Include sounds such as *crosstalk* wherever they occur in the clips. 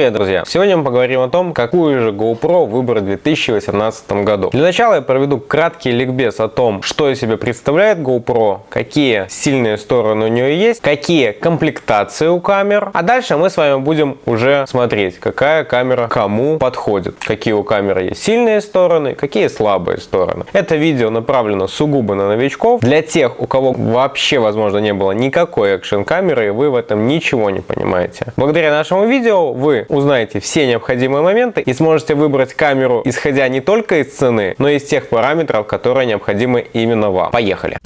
Привет, друзья! Сегодня мы поговорим о том, какую же GoPro выбрать в 2018 году. Для начала я проведу краткий ликбез о том, что из себя представляет GoPro, какие сильные стороны у нее есть, какие комплектации у камер, а дальше мы с вами будем уже смотреть, какая камера кому подходит, какие у камеры есть сильные стороны, какие слабые стороны. Это видео направлено сугубо на новичков, для тех, у кого вообще, возможно, не было никакой экшен камеры, и вы в этом ничего не понимаете. Благодаря нашему видео вы узнаете все необходимые моменты и сможете выбрать камеру, исходя не только из цены, но и из тех параметров, которые необходимы именно вам. Поехали!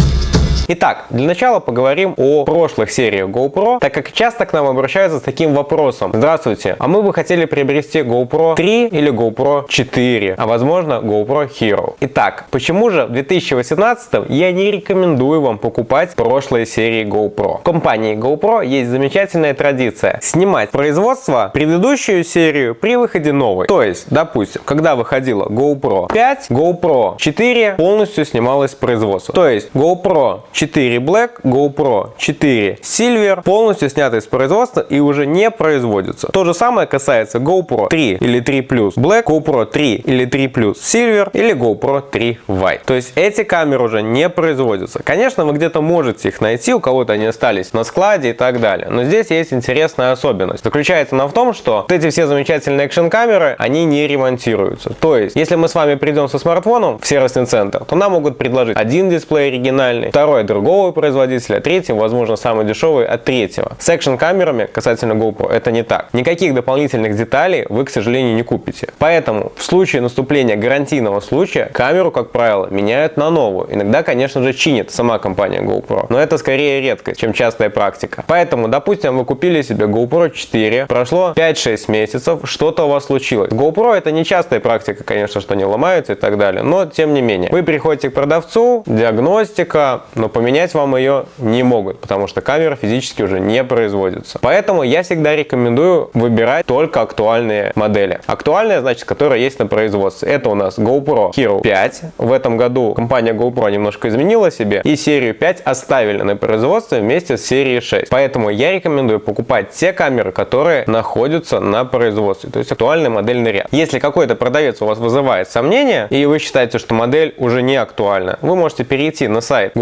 Итак, для начала поговорим о прошлых сериях GoPro, так как часто к нам обращаются с таким вопросом. Здравствуйте, а мы бы хотели приобрести GoPro 3 или GoPro 4, а возможно GoPro Hero. Итак, почему же в 2018 я не рекомендую вам покупать прошлые серии GoPro? В компании GoPro есть замечательная традиция снимать производство предыдущую серию при выходе новой. То есть, допустим, когда выходила GoPro 5, GoPro 4 полностью снималась с производства. То есть GoPro 4 Black, GoPro 4 Silver полностью сняты из производства и уже не производятся. То же самое касается GoPro 3 или 3 Plus Black, GoPro 3 или 3 Plus Silver или GoPro 3 White. То есть эти камеры уже не производятся. Конечно, вы где-то можете их найти, у кого-то они остались на складе и так далее. Но здесь есть интересная особенность. Заключается она в том, что вот эти все замечательные экшен камеры, они не ремонтируются. То есть, если мы с вами придем со смартфоном в сервисный центр, то нам могут предложить один дисплей оригинальный, второй от другого производителя, третий, возможно, самый дешевый от третьего. С экшн-камерами касательно GoPro это не так. Никаких дополнительных деталей вы, к сожалению, не купите. Поэтому в случае наступления гарантийного случая камеру, как правило, меняют на новую. Иногда, конечно же, чинит сама компания GoPro, но это скорее редкость, чем частая практика. Поэтому, допустим, вы купили себе GoPro 4, прошло 5-6 месяцев, что-то у вас случилось. GoPro это не частая практика, конечно, что они ломаются и так далее, но тем не менее. Вы приходите к продавцу, диагностика, но поменять вам ее не могут, потому что камера физически уже не производится. Поэтому я всегда рекомендую выбирать только актуальные модели. Актуальные, значит, которые есть на производстве. Это у нас GoPro Hero 5. В этом году компания GoPro немножко изменила себе и серию 5 оставили на производстве вместе с серией 6. Поэтому я рекомендую покупать те камеры, которые находятся на производстве, то есть актуальный модельный ряд. Если какой-то продавец у вас вызывает сомнения и вы считаете, что модель уже не актуальна, вы можете перейти на сайт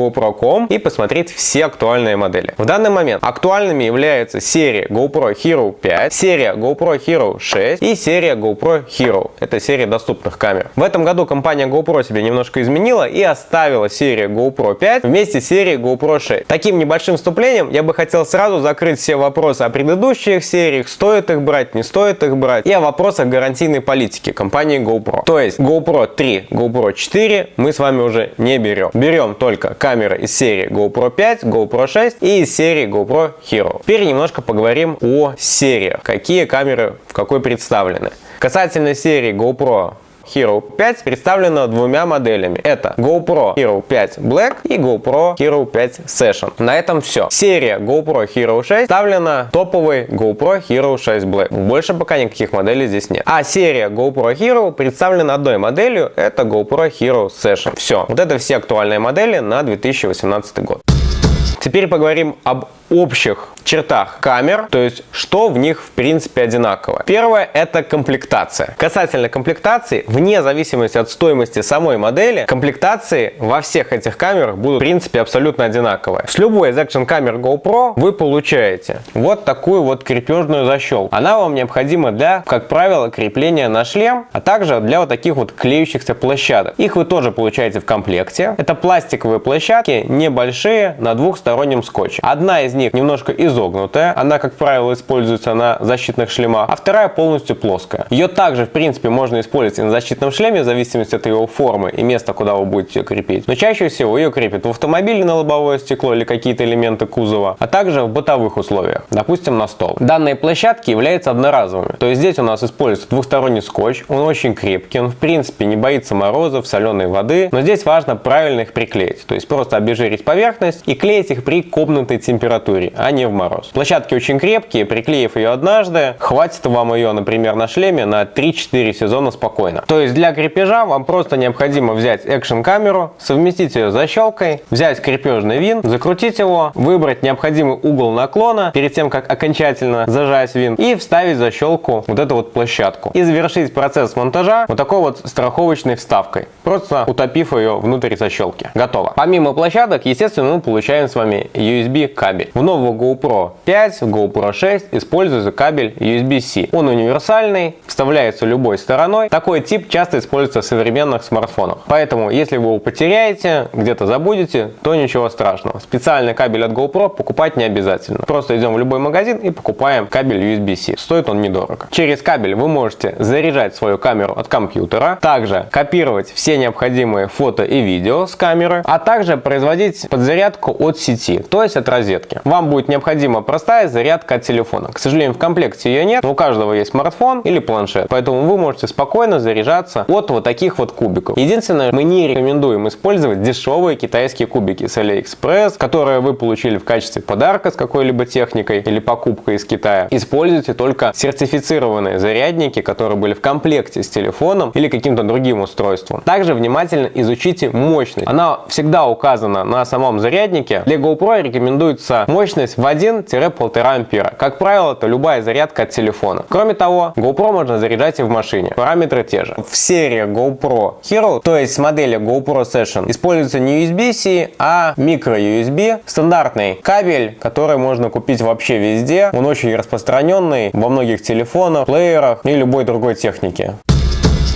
GoPro.com и посмотреть все актуальные модели. В данный момент актуальными являются серия GoPro Hero 5, серия GoPro Hero 6 и серия GoPro Hero. Это серия доступных камер. В этом году компания GoPro себе немножко изменила и оставила серию GoPro 5 вместе с серией GoPro 6. Таким небольшим вступлением я бы хотел сразу закрыть все вопросы о предыдущих сериях, стоит их брать, не стоит их брать, и о вопросах гарантийной политики компании GoPro. То есть GoPro 3, GoPro 4 мы с вами уже не берем. Берем только камеры из серии GoPro 5, GoPro 6 и серии GoPro Hero. Теперь немножко поговорим о сериях. Какие камеры в какой представлены. Касательно серии GoPro Hero 5 представлена двумя моделями. Это GoPro Hero 5 Black и GoPro Hero 5 Session. На этом все. Серия GoPro Hero 6 представлена топовой GoPro Hero 6 Black. Больше пока никаких моделей здесь нет. А серия GoPro Hero представлена одной моделью. Это GoPro Hero Session. Все. Вот это все актуальные модели на 2018 год. Теперь поговорим об общих чертах камер, то есть что в них в принципе одинаково. Первое это комплектация. Касательно комплектации, вне зависимости от стоимости самой модели, комплектации во всех этих камерах будут в принципе абсолютно одинаковые. С любой из экшен камер GoPro вы получаете вот такую вот крепежную защелку. Она вам необходима для, как правило, крепления на шлем, а также для вот таких вот клеющихся площадок. Их вы тоже получаете в комплекте. Это пластиковые площадки, небольшие, на двухстороннем скотче. Одна из них немножко из изогнутая, она, как правило, используется на защитных шлемах, а вторая полностью плоская. Ее также, в принципе, можно использовать и на защитном шлеме, в зависимости от его формы и места, куда вы будете ее крепить. Но чаще всего ее крепят в автомобиле на лобовое стекло или какие-то элементы кузова, а также в бытовых условиях, допустим, на стол. Данные площадки являются одноразовыми, то есть здесь у нас используется двухсторонний скотч, он очень крепкий, он в принципе не боится морозов, соленой воды, но здесь важно правильно их приклеить, то есть просто обезжирить поверхность и клеить их при комнатной температуре температуре, а не в мороз. Площадки очень крепкие, приклеив ее однажды, хватит вам ее, например, на шлеме на 3-4 сезона спокойно. То есть для крепежа вам просто необходимо взять экшен камеру, совместить ее с защелкой, взять крепежный винт, закрутить его, выбрать необходимый угол наклона перед тем, как окончательно зажать винт и вставить защелку вот эту вот площадку. И завершить процесс монтажа вот такой вот страховочной вставкой, просто утопив ее внутрь защелки. Готово. Помимо площадок, естественно, мы получаем с вами USB кабель. Нового GoPro 5, GoPro 6 используется кабель USB-C. Он универсальный, вставляется любой стороной. Такой тип часто используется в современных смартфонах. Поэтому, если вы его потеряете, где-то забудете, то ничего страшного. Специальный кабель от GoPro покупать не обязательно. Просто идем в любой магазин и покупаем кабель USB-C. Стоит он недорого. Через кабель вы можете заряжать свою камеру от компьютера, также копировать все необходимые фото и видео с камеры, а также производить подзарядку от сети, то есть от розетки. Вам будет необходима простая зарядка от телефона. К сожалению, в комплекте ее нет, но у каждого есть смартфон или планшет, поэтому вы можете спокойно заряжаться от вот таких вот кубиков. Единственное, мы не рекомендуем использовать дешевые китайские кубики с AliExpress, которые вы получили в качестве подарка с какой-либо техникой или покупкой из Китая. Используйте только сертифицированные зарядники, которые были в комплекте с телефоном или каким-то другим устройством. Также внимательно изучите мощность. Она всегда указана на самом заряднике. Для GoPro рекомендуется мощность в 1-1,5 ампера. Как правило, это любая зарядка от телефона. Кроме того, GoPro можно заряжать и в машине. Параметры те же. В серии GoPro Hero, то есть модели GoPro Session, используется не USB-C, а micro-USB. Стандартный кабель, который можно купить вообще везде. Он очень распространенный во многих телефонах, плеерах и любой другой технике.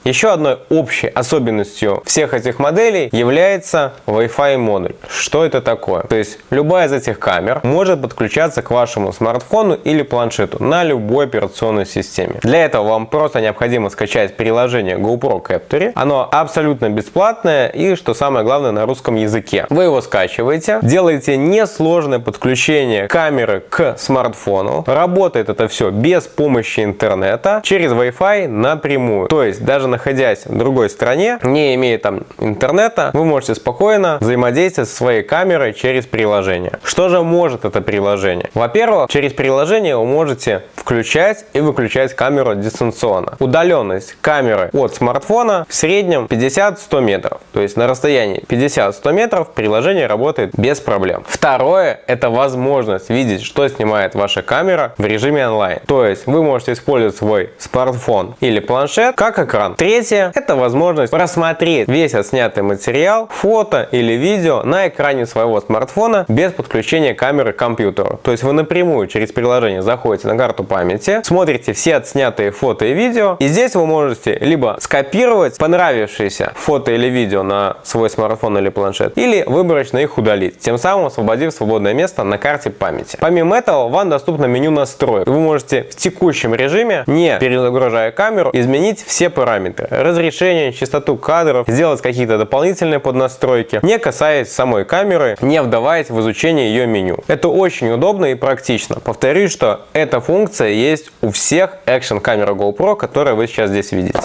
Еще одной общей особенностью всех этих моделей является Wi-Fi модуль. Что это такое? То есть любая из этих камер может подключаться к вашему смартфону или планшету на любой операционной системе. Для этого вам просто необходимо скачать приложение GoPro Capture. Оно абсолютно бесплатное и, что самое главное, на русском языке. Вы его скачиваете, делаете несложное подключение камеры к смартфону. Работает это все без помощи интернета через Wi-Fi напрямую. То есть даже на находясь в другой стране, не имея там интернета, вы можете спокойно взаимодействовать со своей камерой через приложение. Что же может это приложение? Во-первых, через приложение вы можете включать и выключать камеру дистанционно. Удаленность камеры от смартфона в среднем 50-100 метров. То есть на расстоянии 50-100 метров приложение работает без проблем. Второе, это возможность видеть, что снимает ваша камера в режиме онлайн. То есть вы можете использовать свой смартфон или планшет как экран. Третье – это возможность просмотреть весь отснятый материал, фото или видео на экране своего смартфона без подключения камеры к компьютеру. То есть вы напрямую через приложение заходите на карту памяти, смотрите все отснятые фото и видео, и здесь вы можете либо скопировать понравившиеся фото или видео на свой смартфон или планшет, или выборочно их удалить, тем самым освободив свободное место на карте памяти. Помимо этого, вам доступно меню настроек. Вы можете в текущем режиме, не перезагружая камеру, изменить все параметры параметры. Разрешение, частоту кадров, сделать какие-то дополнительные поднастройки, не касаясь самой камеры, не вдаваясь в изучение ее меню. Это очень удобно и практично. Повторюсь, что эта функция есть у всех экшен камер GoPro, которые вы сейчас здесь видите.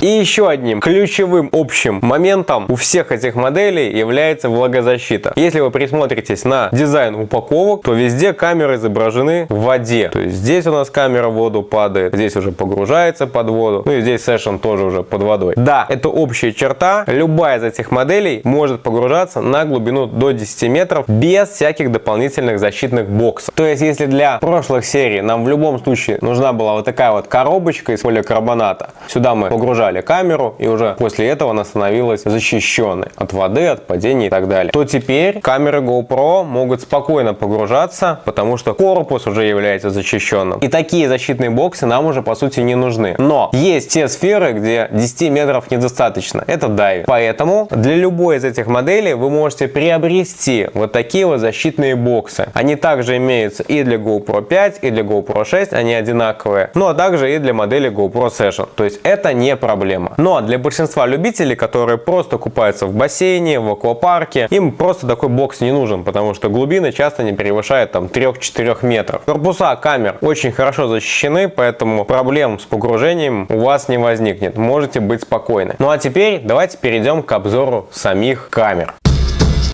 И еще одним ключевым общим моментом у всех этих моделей является влагозащита. Если вы присмотритесь на дизайн упаковок, то везде камеры изображены в воде. То есть здесь у нас камера в воду падает, здесь уже погружается под воду, ну и здесь Session тоже уже под водой. Да, это общая черта. Любая из этих моделей может погружаться на глубину до 10 метров без всяких дополнительных защитных боксов. То есть если для прошлых серий нам в любом случае нужна была вот такая вот коробочка из поликарбоната, сюда мы погружали убрали камеру, и уже после этого она становилась защищенной от воды, от падений и так далее, то теперь камеры GoPro могут спокойно погружаться, потому что корпус уже является защищенным. И такие защитные боксы нам уже по сути не нужны. Но есть те сферы, где 10 метров недостаточно. Это дайвинг. Поэтому для любой из этих моделей вы можете приобрести вот такие вот защитные боксы. Они также имеются и для GoPro 5, и для GoPro 6, они одинаковые. Ну а также и для модели GoPro Session. То есть это не проблема проблема. Но ну, а для большинства любителей, которые просто купаются в бассейне, в аквапарке, им просто такой бокс не нужен, потому что глубины часто не превышают там 3-4 метров. Корпуса камер очень хорошо защищены, поэтому проблем с погружением у вас не возникнет. Можете быть спокойны. Ну а теперь давайте перейдем к обзору самих камер.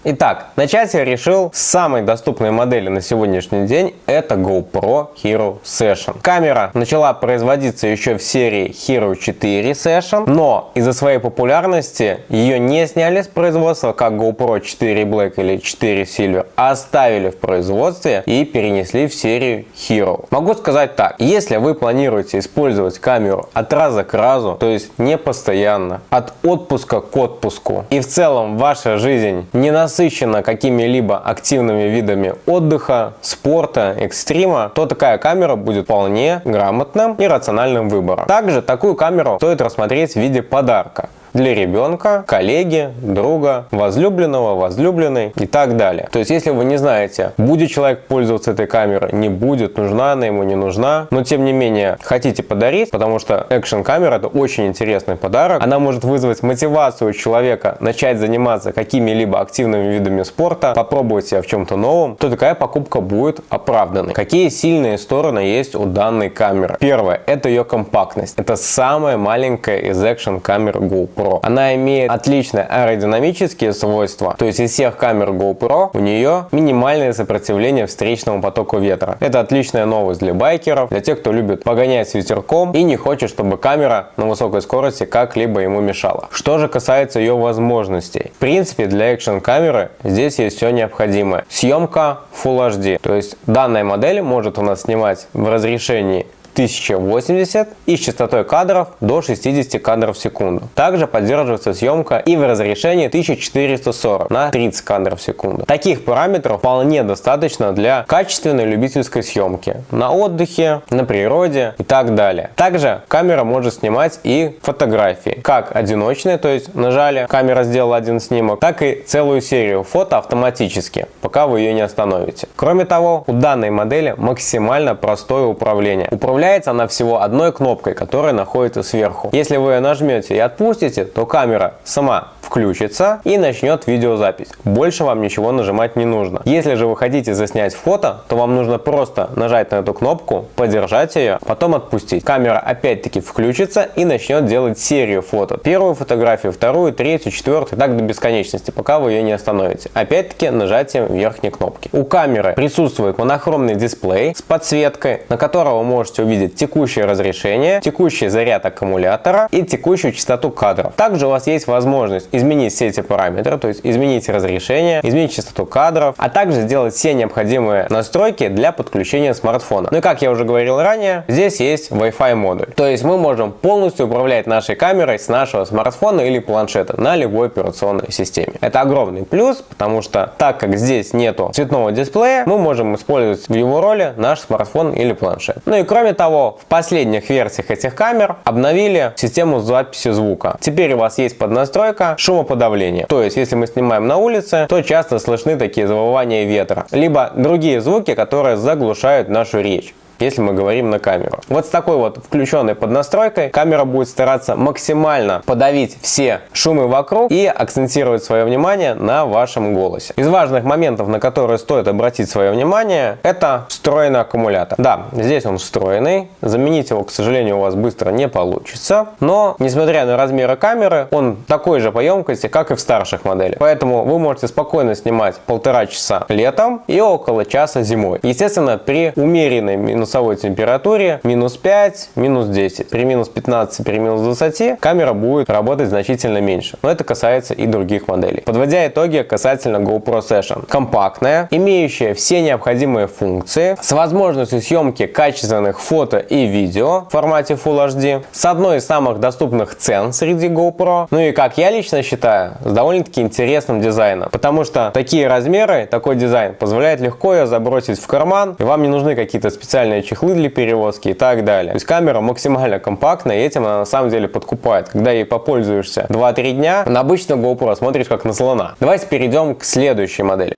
Итак, начать я решил с самой доступной модели на сегодняшний день, это GoPro Hero Session. Камера начала производиться еще в серии Hero 4 Session, но из-за своей популярности ее не сняли с производства как GoPro 4 Black или 4 Silver, а оставили в производстве и перенесли в серию Hero. Могу сказать так, если вы планируете использовать камеру от раза к разу, то есть не постоянно, от отпуска к отпуску, и в целом ваша жизнь не насыщена какими-либо активными видами отдыха, спорта, экстрима, то такая камера будет вполне грамотным и рациональным выбором. Также такую камеру стоит рассмотреть в виде подарка для ребенка, коллеги, друга, возлюбленного, возлюбленной и так далее. То есть, если вы не знаете, будет человек пользоваться этой камерой, не будет, нужна она ему, не нужна, но тем не менее хотите подарить, потому что экшен камера это очень интересный подарок. Она может вызвать мотивацию человека начать заниматься какими-либо активными видами спорта, попробовать себя в чем-то новом, то такая покупка будет оправданной. Какие сильные стороны есть у данной камеры? Первое, это ее компактность. Это самая маленькая из экшен камер GoPro. GoPro. Она имеет отличные аэродинамические свойства, то есть из всех камер GoPro у нее минимальное сопротивление встречному потоку ветра. Это отличная новость для байкеров, для тех, кто любит погонять с ветерком и не хочет, чтобы камера на высокой скорости как-либо ему мешала. Что же касается ее возможностей. В принципе, для экшен камеры здесь есть все необходимое. Съемка Full HD, то есть данная модель может у нас снимать в разрешении 1080 и с частотой кадров до 60 кадров в секунду. Также поддерживается съемка и в разрешении 1440 на 30 кадров в секунду. Таких параметров вполне достаточно для качественной любительской съемки на отдыхе, на природе и так далее. Также камера может снимать и фотографии, как одиночные, то есть нажали, камера сделала один снимок, так и целую серию фото автоматически, пока вы ее не остановите. Кроме того, у данной модели максимально простое управление. Управление Управляется она всего одной кнопкой, которая находится сверху. Если вы ее нажмете и отпустите, то камера сама включится и начнет видеозапись. Больше вам ничего нажимать не нужно. Если же вы хотите заснять фото, то вам нужно просто нажать на эту кнопку, подержать ее, потом отпустить. Камера опять-таки включится и начнет делать серию фото. Первую фотографию, вторую, третью, четвертую, так до бесконечности, пока вы ее не остановите. Опять-таки нажатием верхней кнопки. У камеры присутствует монохромный дисплей с подсветкой, на которого вы можете увидеть текущее разрешение, текущий заряд аккумулятора и текущую частоту кадров. Также у вас есть возможность изменить все эти параметры, то есть изменить разрешение, изменить частоту кадров, а также сделать все необходимые настройки для подключения смартфона. Ну и как я уже говорил ранее, здесь есть Wi-Fi модуль. То есть мы можем полностью управлять нашей камерой с нашего смартфона или планшета на любой операционной системе. Это огромный плюс, потому что так как здесь нету цветного дисплея, мы можем использовать в его роли наш смартфон или планшет. Ну и кроме того, в последних версиях этих камер обновили систему записи звука. Теперь у вас есть поднастройка шумоподавление. То есть, если мы снимаем на улице, то часто слышны такие завывания ветра, либо другие звуки, которые заглушают нашу речь если мы говорим на камеру. Вот с такой вот включенной поднастройкой камера будет стараться максимально подавить все шумы вокруг и акцентировать свое внимание на вашем голосе. Из важных моментов, на которые стоит обратить свое внимание, это встроенный аккумулятор. Да, здесь он встроенный, заменить его, к сожалению, у вас быстро не получится, но, несмотря на размеры камеры, он такой же по емкости, как и в старших моделях. Поэтому вы можете спокойно снимать полтора часа летом и около часа зимой. Естественно, при умеренной минус минусовой температуре минус 5, минус 10. При минус 15, при минус 20 камера будет работать значительно меньше. Но это касается и других моделей. Подводя итоги касательно GoPro Session. Компактная, имеющая все необходимые функции, с возможностью съемки качественных фото и видео в формате Full HD, с одной из самых доступных цен среди GoPro, ну и как я лично считаю, с довольно-таки интересным дизайном. Потому что такие размеры, такой дизайн позволяет легко ее забросить в карман, и вам не нужны какие-то специальные специальные чехлы для перевозки и так далее. То есть камера максимально компактная, и этим она на самом деле подкупает. Когда ей попользуешься 2-3 дня, на обычную GoPro смотришь как на слона. Давайте перейдем к следующей модели.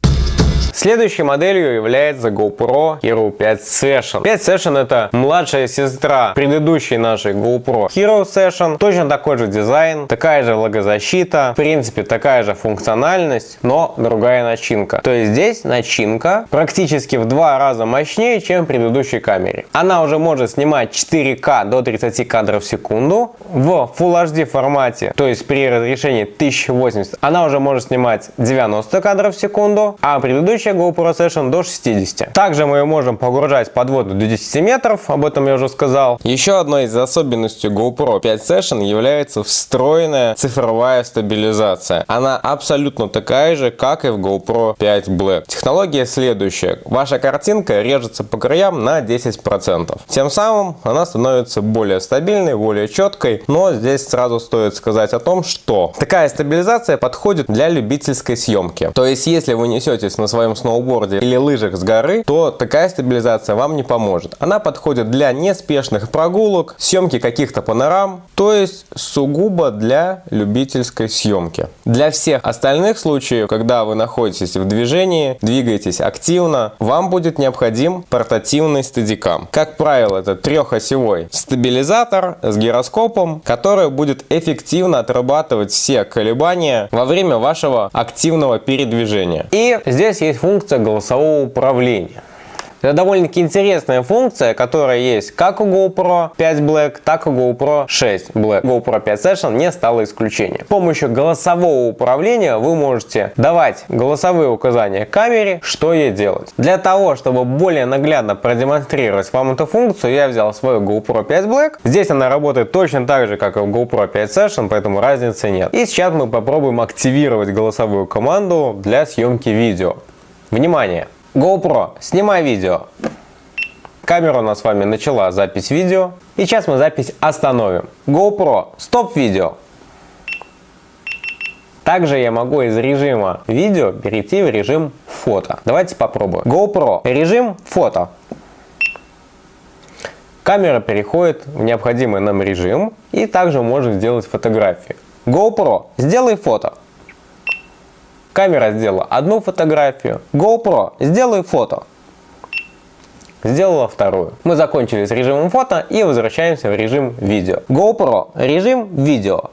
Следующей моделью является GoPro Hero 5 Session. 5 Session это младшая сестра предыдущей нашей GoPro Hero Session. Точно такой же дизайн, такая же логозащита, в принципе такая же функциональность, но другая начинка. То есть здесь начинка практически в два раза мощнее, чем в предыдущей камере. Она уже может снимать 4К до 30 кадров в секунду в Full HD формате, то есть при разрешении 1080 она уже может снимать 90 кадров в секунду, а предыдущая GoPro Session до 60. Также мы ее можем погружать под воду до 10 метров, об этом я уже сказал. Еще одной из особенностей GoPro 5 Session является встроенная цифровая стабилизация. Она абсолютно такая же, как и в GoPro 5 Black. Технология следующая. Ваша картинка режется по краям на 10%. Тем самым она становится более стабильной, более четкой, но здесь сразу стоит сказать о том, что такая стабилизация подходит для любительской съемки. То есть, если вы несетесь на своем сноуборде или лыжах с горы, то такая стабилизация вам не поможет. Она подходит для неспешных прогулок, съемки каких-то панорам, то есть сугубо для любительской съемки. Для всех остальных случаев, когда вы находитесь в движении, двигаетесь активно, вам будет необходим портативный стадикам. Как правило, это трехосевой стабилизатор с гироскопом, который будет эффективно отрабатывать все колебания во время вашего активного передвижения. И здесь есть функция голосового управления. Это довольно-таки интересная функция, которая есть как у GoPro 5 Black, так и у GoPro 6 Black. GoPro 5 Session не стало исключением. С помощью голосового управления вы можете давать голосовые указания камере, что ей делать. Для того, чтобы более наглядно продемонстрировать вам эту функцию, я взял свою GoPro 5 Black. Здесь она работает точно так же, как и у GoPro 5 Session, поэтому разницы нет. И сейчас мы попробуем активировать голосовую команду для съемки видео. Внимание! GoPro, снимай видео. Камера у нас с вами начала запись видео. И сейчас мы запись остановим. GoPro, стоп видео. Также я могу из режима видео перейти в режим фото. Давайте попробуем. GoPro, режим фото. Камера переходит в необходимый нам режим и также может сделать фотографии. GoPro, сделай фото. Камера сделала одну фотографию. GoPro, сделай фото. Сделала вторую. Мы закончили с режимом фото и возвращаемся в режим видео. GoPro, режим видео.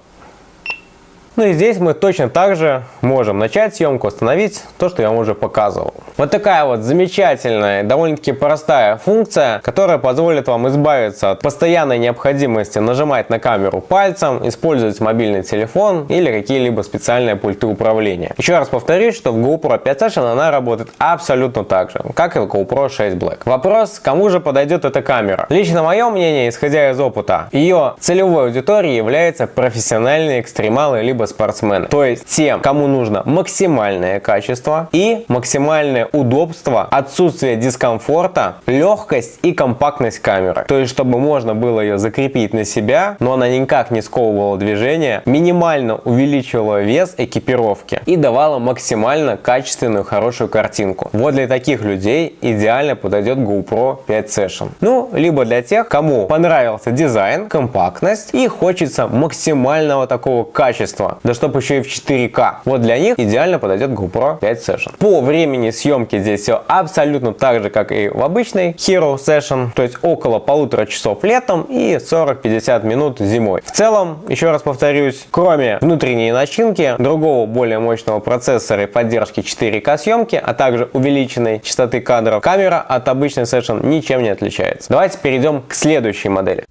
Ну и здесь мы точно так же можем начать съемку, остановить то, что я вам уже показывал. Вот такая вот замечательная, довольно-таки простая функция, которая позволит вам избавиться от постоянной необходимости нажимать на камеру пальцем, использовать мобильный телефон или какие-либо специальные пульты управления. Еще раз повторюсь, что в GoPro 5 Session она работает абсолютно так же, как и в GoPro 6 Black. Вопрос, кому же подойдет эта камера? Лично мое мнение, исходя из опыта, ее целевой аудиторией является профессиональные экстремалы либо спортсмены. То есть тем, кому нужно максимальное качество и максимальное удобство, отсутствие дискомфорта, легкость и компактность камеры. То есть чтобы можно было ее закрепить на себя, но она никак не сковывала движение, минимально увеличивала вес экипировки и давала максимально качественную хорошую картинку. Вот для таких людей идеально подойдет GoPro 5 Session. Ну, либо для тех, кому понравился дизайн, компактность и хочется максимального такого качества да чтобы еще и в 4К. Вот для них идеально подойдет GoPro 5 Session. По времени съемки здесь все абсолютно так же, как и в обычной Hero Session, то есть около полутора часов летом и 40-50 минут зимой. В целом, еще раз повторюсь, кроме внутренней начинки, другого более мощного процессора и поддержки 4К съемки, а также увеличенной частоты кадров, камера от обычной Session ничем не отличается. Давайте перейдем к следующей модели.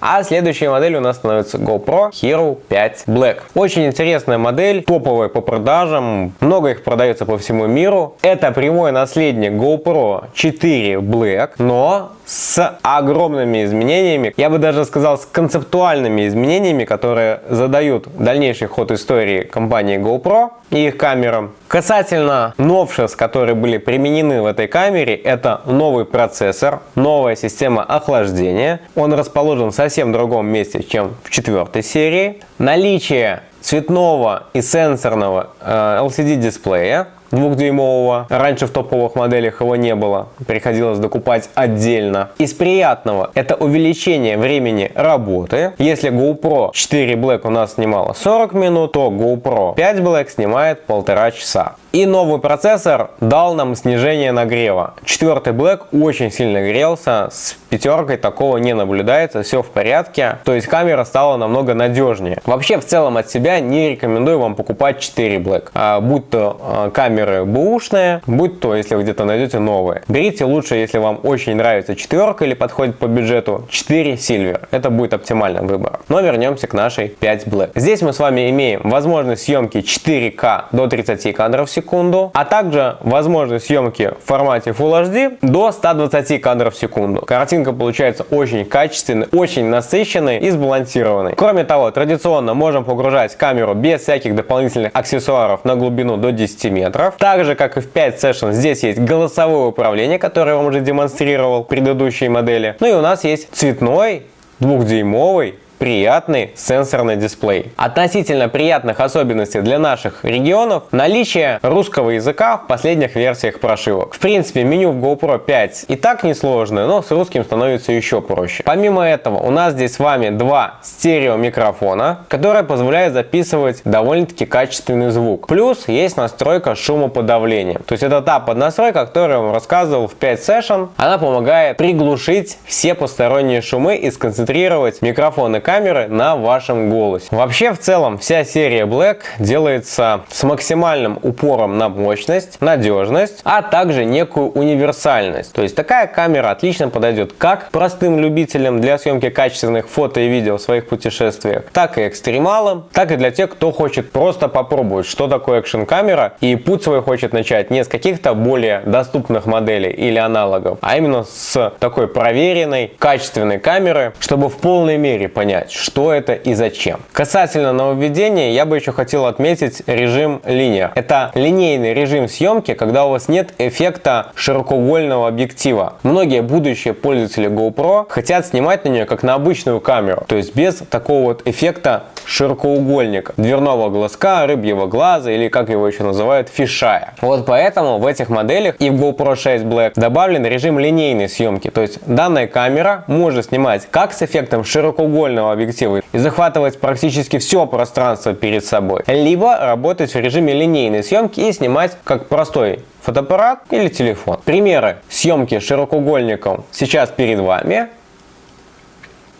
А следующей моделью у нас становится GoPro Hero 5 Black. Очень интересная модель, топовая по продажам, много их продается по всему миру. Это прямой наследник GoPro 4 Black, но с огромными изменениями, я бы даже сказал с концептуальными изменениями, которые задают дальнейший ход истории компании GoPro и их камерам. Касательно новшеств, которые были применены в этой камере, это новый процессор, новая система охлаждения. Он расположен в совсем другом месте, чем в четвертой серии. Наличие цветного и сенсорного э, LCD дисплея, двухдюймового. Раньше в топовых моделях его не было. Приходилось докупать отдельно. Из приятного это увеличение времени работы. Если GoPro 4 Black у нас снимала 40 минут, то GoPro 5 Black снимает полтора часа. И новый процессор дал нам снижение нагрева. Четвертый Black очень сильно грелся, с пятеркой такого не наблюдается, все в порядке. То есть камера стала намного надежнее. Вообще в целом от себя не рекомендую вам покупать 4 Black. А, будь то а, камеры бэушные, будь то если вы где-то найдете новые. Берите лучше, если вам очень нравится четверка или подходит по бюджету, 4 Silver. Это будет оптимальный выбор. Но вернемся к нашей 5 Black. Здесь мы с вами имеем возможность съемки 4К до 30 кадров в секунду, а также возможность съемки в формате Full HD до 120 кадров в секунду. Картинка получается очень качественной, очень насыщенной и сбалансированной. Кроме того, традиционно можем погружать камеру без всяких дополнительных аксессуаров на глубину до 10 метров. Так же, как и в 5 Session, здесь есть голосовое управление, которое я вам уже демонстрировал в предыдущей модели. Ну и у нас есть цветной двухдюймовый приятный сенсорный дисплей. Относительно приятных особенностей для наших регионов наличие русского языка в последних версиях прошивок. В принципе, меню в GoPro 5 и так несложное, но с русским становится еще проще. Помимо этого, у нас здесь с вами два стерео микрофона, которые позволяют записывать довольно-таки качественный звук. Плюс есть настройка шумоподавления. То есть это та поднастройка, которую я вам рассказывал в 5 Session. Она помогает приглушить все посторонние шумы и сконцентрировать микрофоны камеры на вашем голосе. Вообще, в целом, вся серия Black делается с максимальным упором на мощность, надежность, а также некую универсальность. То есть такая камера отлично подойдет как простым любителям для съемки качественных фото и видео в своих путешествиях, так и экстремалам, так и для тех, кто хочет просто попробовать, что такое экшн-камера, и путь свой хочет начать не с каких-то более доступных моделей или аналогов, а именно с такой проверенной, качественной камеры, чтобы в полной мере понять, понять, что это и зачем. Касательно нововведения, я бы еще хотел отметить режим линия. Это линейный режим съемки, когда у вас нет эффекта широкоугольного объектива. Многие будущие пользователи GoPro хотят снимать на нее как на обычную камеру, то есть без такого вот эффекта широкоугольника, дверного глазка, рыбьего глаза или как его еще называют, фишая. Вот поэтому в этих моделях и в GoPro 6 Black добавлен режим линейной съемки, то есть данная камера может снимать как с эффектом широкоугольного диагонального объектива и захватывать практически все пространство перед собой, либо работать в режиме линейной съемки и снимать как простой фотоаппарат или телефон. Примеры съемки широкоугольником сейчас перед вами.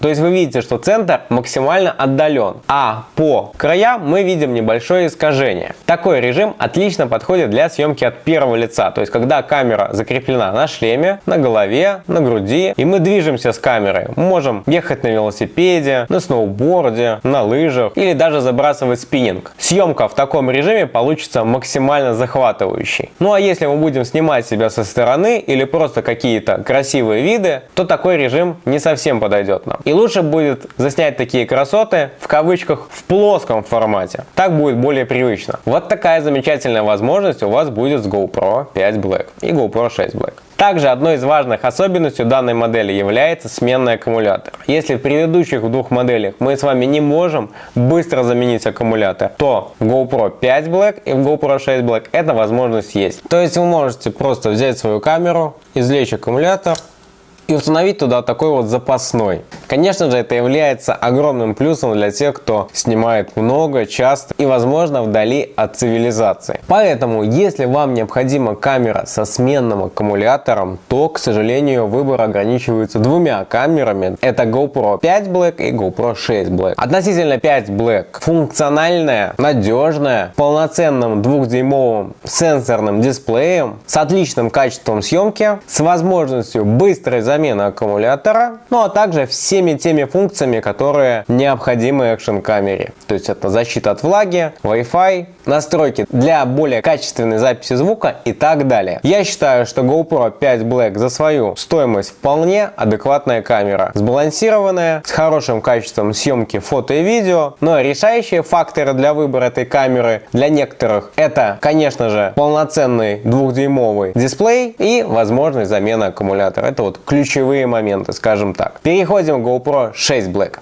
То есть вы видите, что центр максимально отдален, а по краям мы видим небольшое искажение. Такой режим отлично подходит для съемки от первого лица, то есть когда камера закреплена на шлеме, на голове, на груди, и мы движемся с камерой. Мы можем ехать на велосипеде, на сноуборде, на лыжах или даже забрасывать спиннинг. Съемка в таком режиме получится максимально захватывающей. Ну а если мы будем снимать себя со стороны или просто какие-то красивые виды, то такой режим не совсем подойдет нам. И лучше будет заснять такие красоты в кавычках в плоском формате. Так будет более привычно. Вот такая замечательная возможность у вас будет с GoPro 5 Black и GoPro 6 Black. Также одной из важных особенностей данной модели является сменный аккумулятор. Если в предыдущих двух моделях мы с вами не можем быстро заменить аккумулятор, то в GoPro 5 Black и в GoPro 6 Black эта возможность есть. То есть вы можете просто взять свою камеру, извлечь аккумулятор, и установить туда такой вот запасной. Конечно же, это является огромным плюсом для тех, кто снимает много, часто и, возможно, вдали от цивилизации. Поэтому, если вам необходима камера со сменным аккумулятором, то, к сожалению, выбор ограничивается двумя камерами. Это GoPro 5 Black и GoPro 6 Black. Относительно 5 Black функциональная, надежная, полноценным двухдюймовым сенсорным дисплеем, с отличным качеством съемки, с возможностью быстрой замена аккумулятора, ну а также всеми теми функциями, которые необходимы экшн камере. То есть это защита от влаги, Wi-Fi, настройки для более качественной записи звука и так далее. Я считаю, что GoPro 5 Black за свою стоимость вполне адекватная камера. Сбалансированная, с хорошим качеством съемки фото и видео, но решающие факторы для выбора этой камеры для некоторых это, конечно же, полноценный двухдюймовый дисплей и возможность замены аккумулятора. Это вот ключ ключевые моменты, скажем так. Переходим к GoPro 6 Black.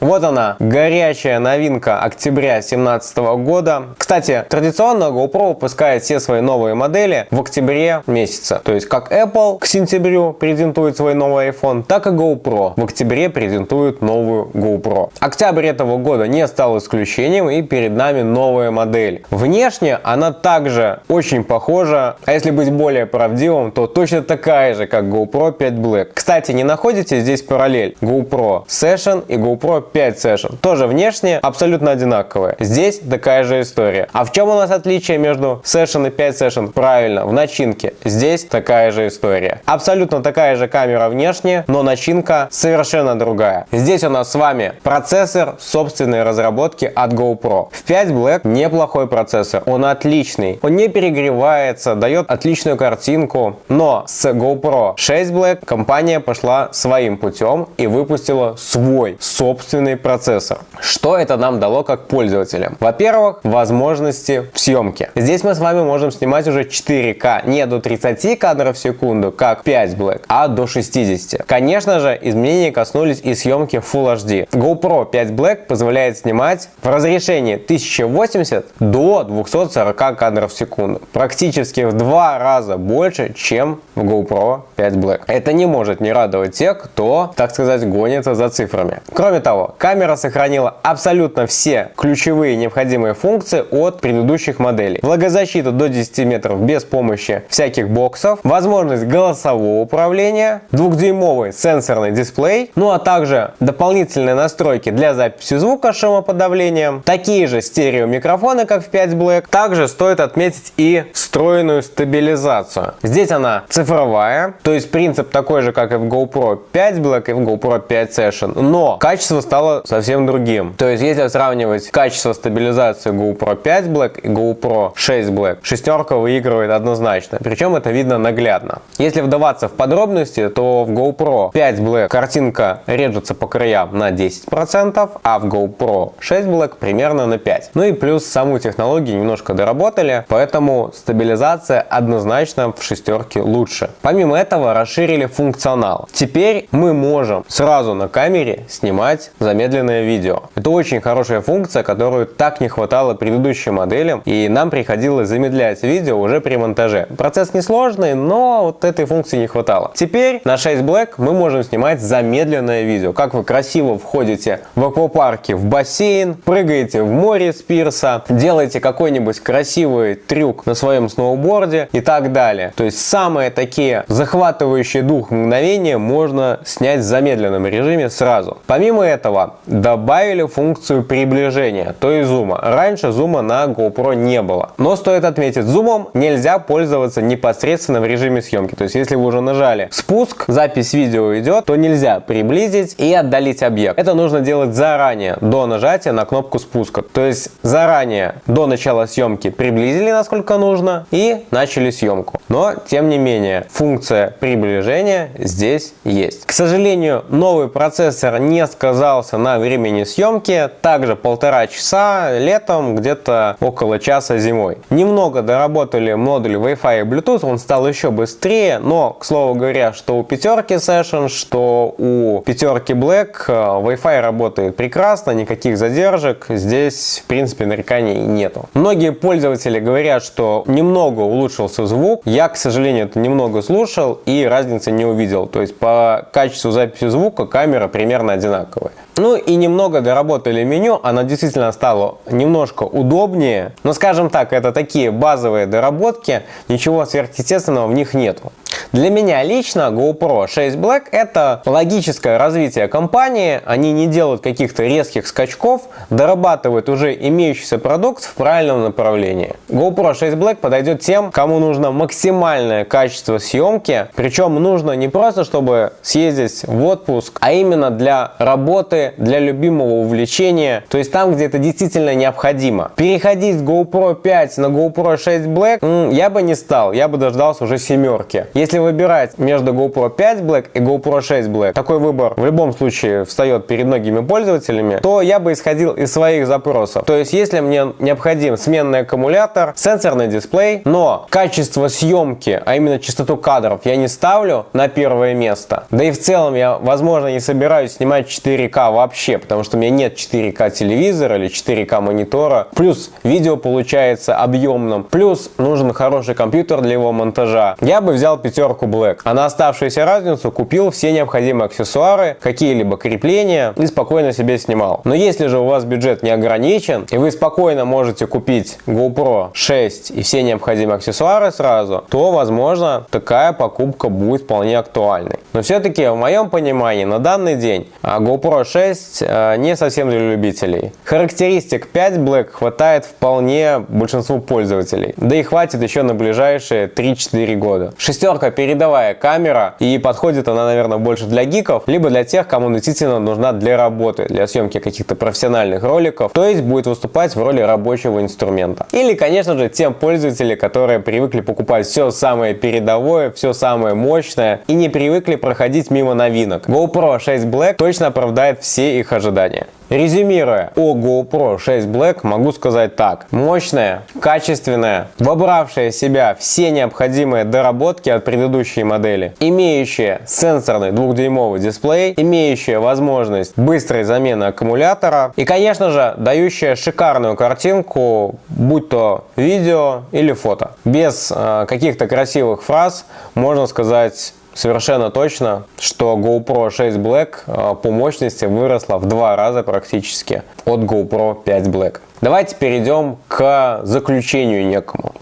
Вот она, горячая новинка октября 2017 года. Кстати, традиционно GoPro выпускает все свои новые модели в октябре месяца. То есть как Apple к сентябрю презентует свой новый iPhone, так и GoPro в октябре презентует новую GoPro. Октябрь этого года не стал исключением и перед нами новая модель. Внешне она также очень похожа, а если быть более правдивым, то точно такая же, как GoPro 5 Black. Кстати, не находите здесь параллель GoPro Session и GoPro 5 Session. Тоже внешне абсолютно одинаковые. Здесь такая же история. А в чем у нас отличие между Session и 5 Session? Правильно, в начинке. Здесь такая же история. Абсолютно такая же камера внешне, но начинка совершенно другая. Здесь у нас с вами процессор собственной разработки от GoPro. В 5 Black неплохой процессор, он отличный. Он не перегревается, дает отличную картинку. Но с GoPro 6 Black компания пошла своим путем и выпустила свой собственный процессор. Что это нам дало как пользователям? Во-первых, возможности в съемке. Здесь мы с вами можем снимать уже 4К, не до 30 кадров в секунду, как 5 Black, а до 60. Конечно же, изменения коснулись и съемки Full HD. GoPro 5 Black позволяет снимать в разрешении 1080 до 240 кадров в секунду. Практически в два раза больше, чем в GoPro 5 Black. Это не может не радовать тех, кто, так сказать, гонится за цифрами. Кроме того, камера сохранила абсолютно все ключевые необходимые функции от предыдущих моделей. Влагозащита до 10 метров без помощи всяких боксов, возможность голосового управления, двухдюймовый сенсорный дисплей, ну а также дополнительные настройки для записи звука шумоподавлением, такие же стереомикрофоны, как в 5 Black. Также стоит отметить и встроенную стабилизацию. Здесь она цифровая, то есть принцип такой же, как и в GoPro 5 Black и в GoPro 5 Session, но качество стало совсем другим. То есть если сравнивать качество стабилизации GoPro 5 Black и GoPro 6 Black, шестерка выигрывает однозначно, причем это видно наглядно. Если вдаваться в подробности, то в GoPro 5 Black картинка режется по краям на 10%, а в GoPro 6 Black примерно на 5%. Ну и плюс саму технологию немножко доработали, поэтому стабилизация однозначно в шестерке лучше. Помимо этого расширили функционал. Теперь мы можем сразу на камере снимать замедленное видео. Это очень хорошая функция, которую так не хватало предыдущим моделям, и нам приходилось замедлять видео уже при монтаже. Процесс несложный, но вот этой функции не хватало. Теперь на 6 Black мы можем снимать замедленное видео. Как вы красиво входите в аквапарке в бассейн, прыгаете в море с пирса, делаете какой-нибудь красивый трюк на своем сноуборде и так далее. То есть самые такие захватывающие дух мгновения можно снять в замедленном режиме сразу. Помимо этого добавили функцию приближения, то есть зума. Раньше зума на GoPro не было. Но стоит отметить, зумом нельзя пользоваться непосредственно в режиме съемки. То есть если вы уже нажали спуск, запись видео идет, то нельзя приблизить и отдалить объект. Это нужно делать заранее, до нажатия на кнопку спуска. То есть заранее, до начала съемки приблизили насколько нужно и начали съемку. Но, тем не менее, функция приближения здесь есть. К сожалению, новый процессор не сказался на времени съемки. Также полтора часа летом, где-то около часа зимой. Немного доработали модуль Wi-Fi и Bluetooth, он стал еще быстрее, но, к слову говоря, что у пятерки Session, что у пятерки Black э, Wi-Fi работает прекрасно, никаких задержек, здесь, в принципе, нареканий нету. Многие пользователи говорят, что немного улучшился звук, я, к сожалению, это немного слушал и разницы не увидел, то есть по качеству записи звука камера примерно одинаковая. Ну и немного доработали меню, оно действительно стало немножко удобнее. Но скажем так, это такие базовые доработки, ничего сверхъестественного в них нету. Для меня лично GoPro 6 Black это логическое развитие компании. Они не делают каких-то резких скачков, дорабатывают уже имеющийся продукт в правильном направлении. GoPro 6 Black подойдет тем, кому нужно максимальное качество съемки. Причем нужно не просто, чтобы съездить в отпуск, а именно для работы, для любимого увлечения. То есть там, где это действительно необходимо. Переходить с GoPro 5 на GoPro 6 Black я бы не стал. Я бы дождался уже семерки. Если Если выбирать между GoPro 5 Black и GoPro 6 Black, такой выбор в любом случае встает перед многими пользователями, то я бы исходил из своих запросов. То есть, если мне необходим сменный аккумулятор, сенсорный дисплей, но качество съемки, а именно частоту кадров я не ставлю на первое место, да и в целом я, возможно, не собираюсь снимать 4К вообще, потому что у меня нет 4К телевизора или 4К монитора, плюс видео получается объемным, плюс нужен хороший компьютер для его монтажа, я бы взял пятерку Black, а на оставшуюся разницу купил все необходимые аксессуары, какие-либо крепления и спокойно себе снимал. Но если же у вас бюджет не ограничен, и вы спокойно можете купить GoPro 6 и все необходимые аксессуары сразу, то, возможно, такая покупка будет вполне актуальной. Но все-таки, в моем понимании, на данный день а, GoPro 6 а, не совсем для любителей. Характеристик 5 Black хватает вполне большинству пользователей. Да и хватит еще на ближайшие 3-4 года. Шестерка передовая камера, и подходит она, наверное, больше для гиков, либо для тех, кому действительно нужна для работы, для съемки каких-то профессиональных роликов, то есть будет выступать в роли рабочего инструмента. Или, конечно же, тем пользователям, которые привыкли покупать все самое передовое, все самое мощное и не привыкли проходить мимо новинок. GoPro 6 Black точно оправдает все их ожидания. Резюмируя о GoPro 6 Black, могу сказать так. Мощная, качественная, вобравшая в себя все необходимые доработки от предыдущей модели, имеющая сенсорный двухдюймовый дисплей, имеющая возможность быстрой замены аккумулятора и, конечно же, дающая шикарную картинку, будь то видео или фото. Без э, каких-то красивых фраз можно сказать совершенно точно, что GoPro 6 Black э, по мощности выросла в два раза практически от GoPro 5 Black. Давайте перейдем к заключению некому.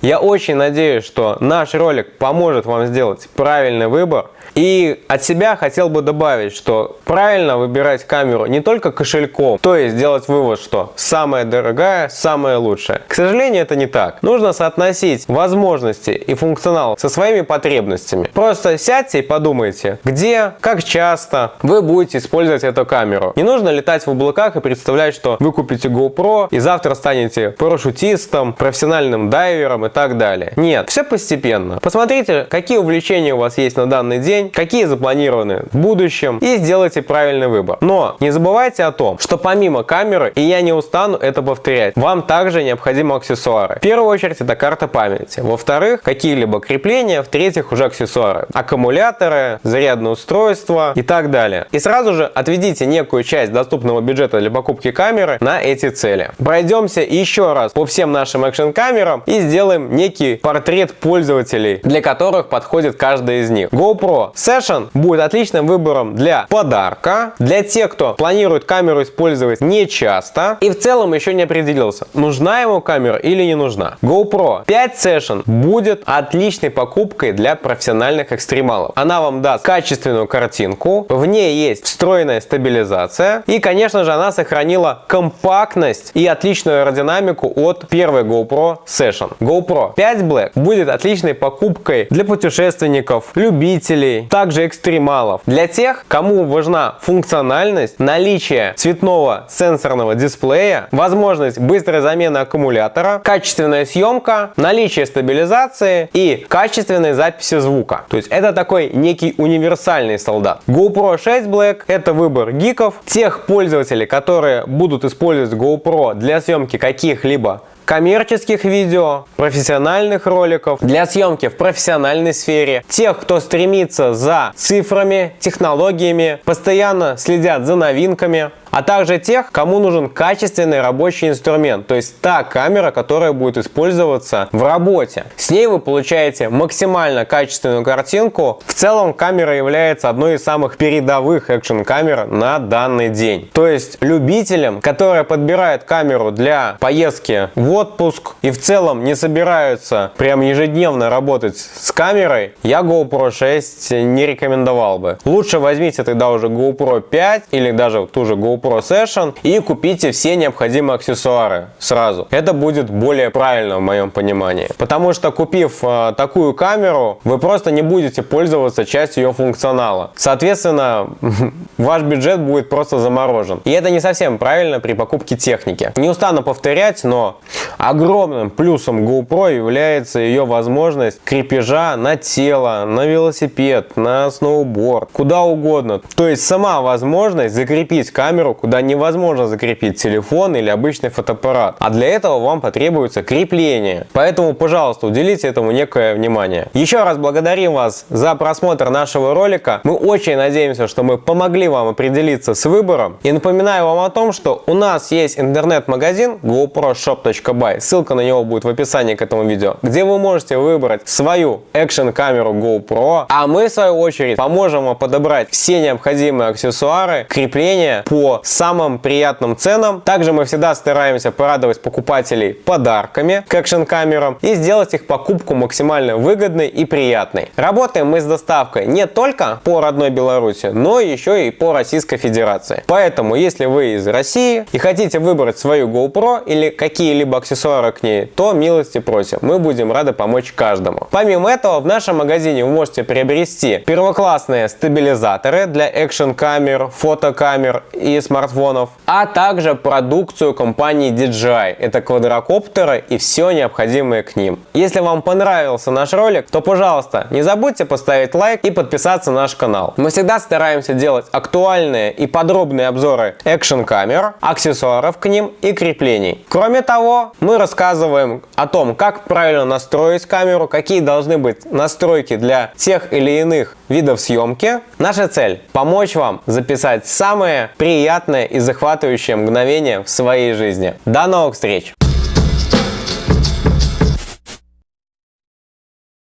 Я очень надеюсь, что наш ролик поможет вам сделать правильный выбор – и от себя хотел бы добавить, что правильно выбирать камеру не только кошельком, то есть делать вывод, что самая дорогая, самая лучшая. К сожалению, это не так. Нужно соотносить возможности и функционал со своими потребностями. Просто сядьте и подумайте, где, как часто вы будете использовать эту камеру. Не нужно летать в облаках и представлять, что вы купите GoPro и завтра станете парашютистом, профессиональным дайвером и так далее. Нет, все постепенно. Посмотрите, какие увлечения у вас есть на данный день, день, какие запланированы в будущем и сделайте правильный выбор. Но не забывайте о том, что помимо камеры, и я не устану это повторять, вам также необходимы аксессуары. В первую очередь это карта памяти. Во-вторых, какие-либо крепления. В-третьих, уже аксессуары. Аккумуляторы, зарядное устройство и так далее. И сразу же отведите некую часть доступного бюджета для покупки камеры на эти цели. Пройдемся еще раз по всем нашим экшн камерам и сделаем некий портрет пользователей, для которых подходит каждая из них. GoPro Session будет отличным выбором для подарка, для тех, кто планирует камеру использовать не часто и в целом еще не определился, нужна ему камера или не нужна. GoPro 5 Session будет отличной покупкой для профессиональных экстремалов. Она вам даст качественную картинку, в ней есть встроенная стабилизация и, конечно же, она сохранила компактность и отличную аэродинамику от первой GoPro Session. GoPro 5 Black будет отличной покупкой для путешественников, любителей, также экстремалов. Для тех, кому важна функциональность, наличие цветного сенсорного дисплея, возможность быстрой замены аккумулятора, качественная съемка, наличие стабилизации и качественной записи звука. То есть это такой некий универсальный солдат. GoPro 6 Black это выбор гиков, тех пользователей, которые будут использовать GoPro для съемки каких-либо коммерческих видео, профессиональных роликов, для съемки в профессиональной сфере, тех, кто стремится за цифрами, технологиями, постоянно следят за новинками, а также тех, кому нужен качественный рабочий инструмент, то есть та камера, которая будет использоваться в работе. С ней вы получаете максимально качественную картинку. В целом камера является одной из самых передовых экшн камер на данный день. То есть любителям, которые подбирают камеру для поездки в отпуск и в целом не собираются прям ежедневно работать с камерой, я GoPro 6 не рекомендовал бы. Лучше возьмите тогда уже GoPro 5 или даже ту же GoPro GoPro Session и купите все необходимые аксессуары сразу. Это будет более правильно в моем понимании. Потому что купив э, такую камеру, вы просто не будете пользоваться частью ее функционала. Соответственно, *laughs* ваш бюджет будет просто заморожен. И это не совсем правильно при покупке техники. Не устану повторять, но огромным плюсом GoPro является ее возможность крепежа на тело, на велосипед, на сноуборд, куда угодно. То есть сама возможность закрепить камеру, куда невозможно закрепить телефон или обычный фотоаппарат. А для этого вам потребуется крепление. Поэтому, пожалуйста, уделите этому некое внимание. Еще раз благодарим вас за просмотр нашего ролика. Мы очень надеемся, что мы помогли вам определиться с выбором. И напоминаю вам о том, что у нас есть интернет-магазин goproshop.by. Ссылка на него будет в описании к этому видео, где вы можете выбрать свою экшн-камеру GoPro, а мы в свою очередь поможем вам подобрать все необходимые аксессуары, крепления по самым приятным ценам. Также мы всегда стараемся порадовать покупателей подарками к экшн-камерам и сделать их покупку максимально выгодной и приятной. Работаем мы с доставкой не только по родной Беларуси, но еще и по Российской Федерации. Поэтому, если вы из России и хотите выбрать свою GoPro или какие-либо аксессуары к ней, то милости просим. Мы будем рады помочь каждому. Помимо этого, в нашем магазине вы можете приобрести первоклассные стабилизаторы для экшн-камер, фотокамер и смартфонов, а также продукцию компании DJI. Это квадрокоптеры и все необходимое к ним. Если вам понравился наш ролик, то, пожалуйста, не забудьте поставить лайк и подписаться на наш канал. Мы всегда стараемся делать актуальные и подробные обзоры экшн-камер, аксессуаров к ним и креплений. Кроме того, мы рассказываем о том, как правильно настроить камеру, какие должны быть настройки для тех или иных видов съемки. Наша цель – помочь вам записать самые приятные и захватывающие мгновения в своей жизни. До новых встреч!